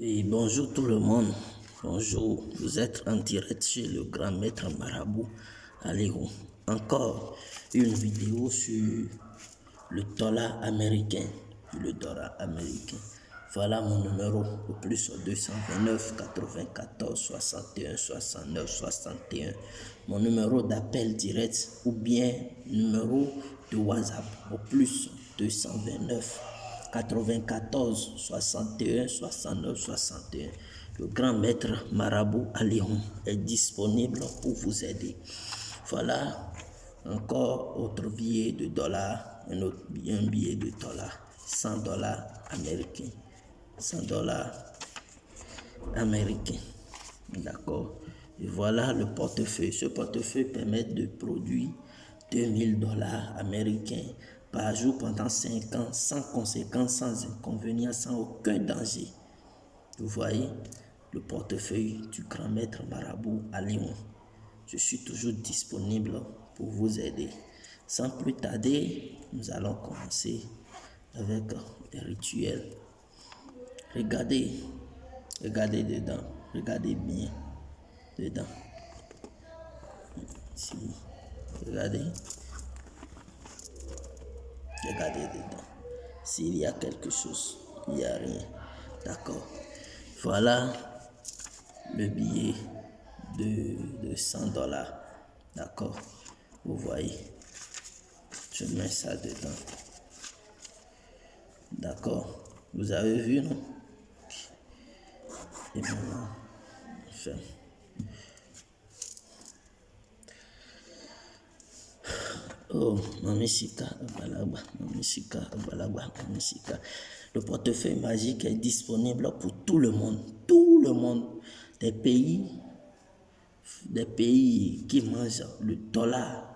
Et bonjour tout le monde. Bonjour. Vous êtes en direct chez le grand maître marabout Aléo. Encore une vidéo sur le dollar américain. Le dollar américain. Voilà mon numéro au plus 229 94 61 69 61. Mon numéro d'appel direct ou bien numéro de WhatsApp au plus 229 94 61 69 61. Le grand maître marabout à est disponible pour vous aider. Voilà encore autre billet de dollars, un autre un billet de dollars, 100 dollars américains, 100 dollars américains. D'accord. Et voilà le portefeuille. Ce portefeuille permet de produire 2000 dollars américains par jour pendant 5 ans, sans conséquence, sans inconvénient, sans aucun danger. Vous voyez le portefeuille du grand maître marabout à Lyon. Je suis toujours disponible pour vous aider. Sans plus tarder, nous allons commencer avec les rituels. Regardez, regardez dedans, regardez bien dedans. Regardez. Regardez dedans. S'il y a quelque chose, il n'y a rien. D'accord. Voilà le billet de, de 100 dollars. D'accord. Vous voyez. Je mets ça dedans. D'accord. Vous avez vu, non? Et maintenant, je Oh, Mamishika, Balagba, Mamishika. Le portefeuille magique est disponible pour tout le monde. Tout le monde. Des pays, des pays qui mangent le dollar,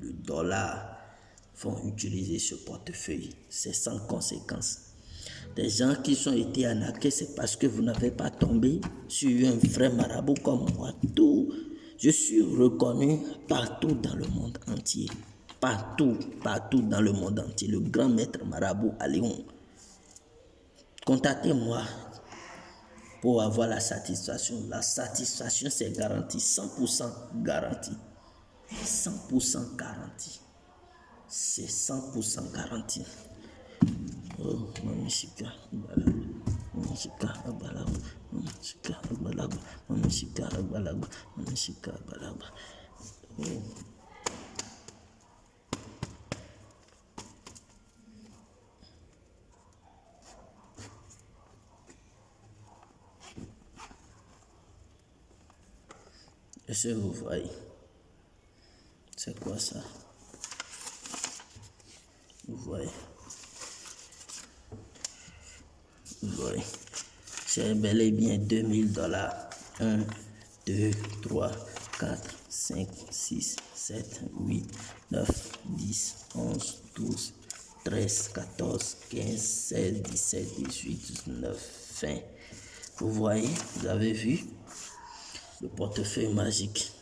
le dollar, vont utiliser ce portefeuille. C'est sans conséquence. Des gens qui sont été arnaqués, c'est parce que vous n'avez pas tombé sur un vrai marabout comme moi. Tout je suis reconnu partout dans le monde entier. Partout, partout dans le monde entier. Le grand maître marabout à Lyon. Contactez-moi pour avoir la satisfaction. La satisfaction, c'est garanti. 100% garanti. 100% garanti. C'est 100% garanti. Oh, mamishika, mamishika, mamishika, mamishika, mamishika, Oh. Que vous voyez C'est quoi ça Vous voyez Vous voyez C'est bel et bien 2000 dollars. 1, 2, 3, 4, 5, 6, 7, 8, 9, 10, 11, 12, 13, 14, 15, 16, 17, 18, 19, 20. Vous voyez, vous avez vu? Le portefeuille magique.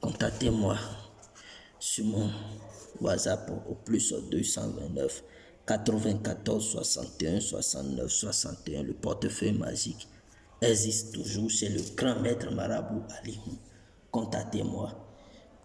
Contactez-moi sur mon WhatsApp au plus 229 94 61 69 61. Le portefeuille magique existe toujours chez le grand maître marabout Ali. Contactez-moi.